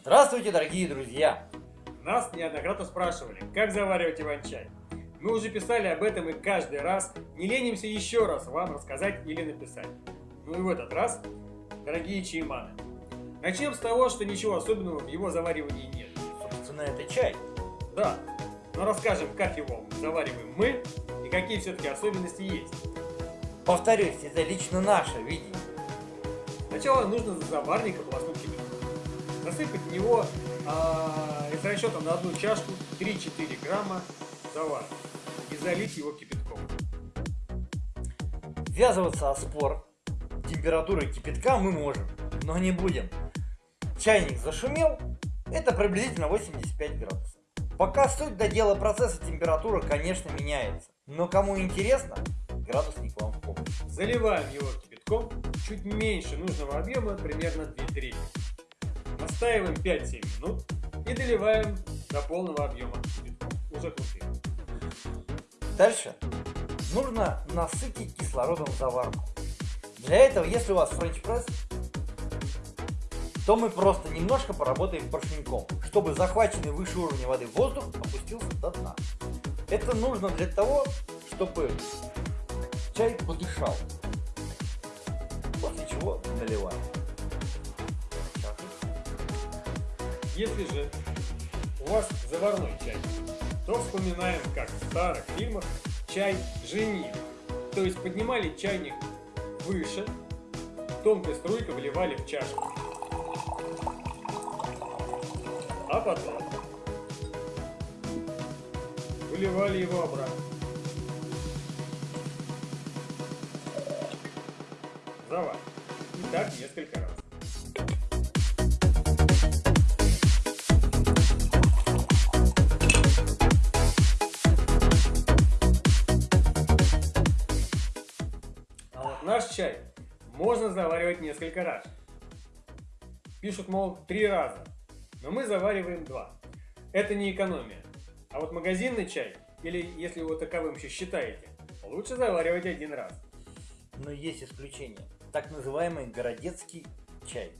Здравствуйте, дорогие друзья! Нас неоднократно спрашивали, как заваривать иван-чай. Мы уже писали об этом и каждый раз не ленимся еще раз вам рассказать или написать. Ну и в этот раз, дорогие чайманы, начнем с того, что ничего особенного в его заваривании нет. Собственно, это чай. Да, но расскажем, как его завариваем мы и какие все-таки особенности есть. Повторюсь, это лично наше видение. Сначала нужно заварник ополоснуть кипятком. Насыпать в него а, с расчетом на одну чашку 3-4 грамма завара и залить его кипятком. Ввязываться о спор температурой кипятка мы можем, но не будем. Чайник зашумел, это приблизительно 85 градусов. Пока суть до дела процесса температура, конечно, меняется. Но кому интересно, градусник вам в помощь. Заливаем его кипятком чуть меньше нужного объема, примерно 2 трети. Настаиваем 5-7 минут и доливаем до полного объема уже крутым. Дальше нужно насытить кислородом заварку. Для этого, если у вас френч-пресс, то мы просто немножко поработаем поршняком, чтобы захваченный выше уровня воды воздух опустился до дна. Это нужно для того, чтобы чай подышал. После чего наливаем. Если же у вас заварной чай, то вспоминаем, как в старых фильмах чай женили. То есть поднимали чайник выше, тонкой струйкой выливали в чашку. А потом выливали его обратно. Завар. И так несколько раз. Чай можно заваривать несколько раз. Пишут, мол, три раза. Но мы завариваем два. Это не экономия. А вот магазинный чай, или если его таковым еще считаете, лучше заваривать один раз. Но есть исключение. Так называемый городецкий чай.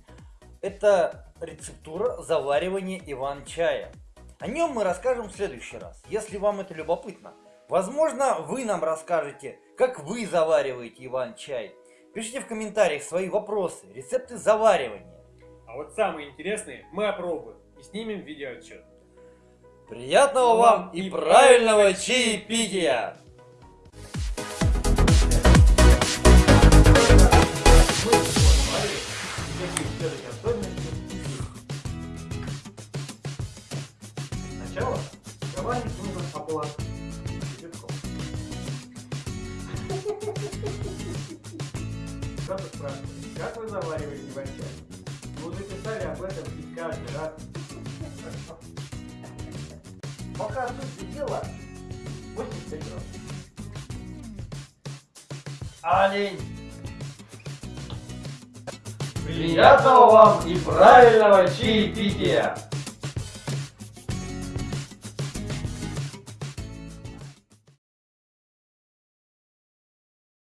Это рецептура заваривания иван-чая. О нем мы расскажем в следующий раз, если вам это любопытно. Возможно, вы нам расскажете, как вы завариваете иван-чай. Пишите в комментариях свои вопросы, рецепты заваривания. А вот самые интересные мы опробуем и снимем видеоотчет. Приятного вам и правильного чаепития! Сначала заварник нужно ополоснуть Кто-то спрашивает, как вы завариваете иван-чай? Мы уже писали об этом и каждый раз. Пока суть дела 85 градусов. Олень! Приятного вам и правильного чаепития!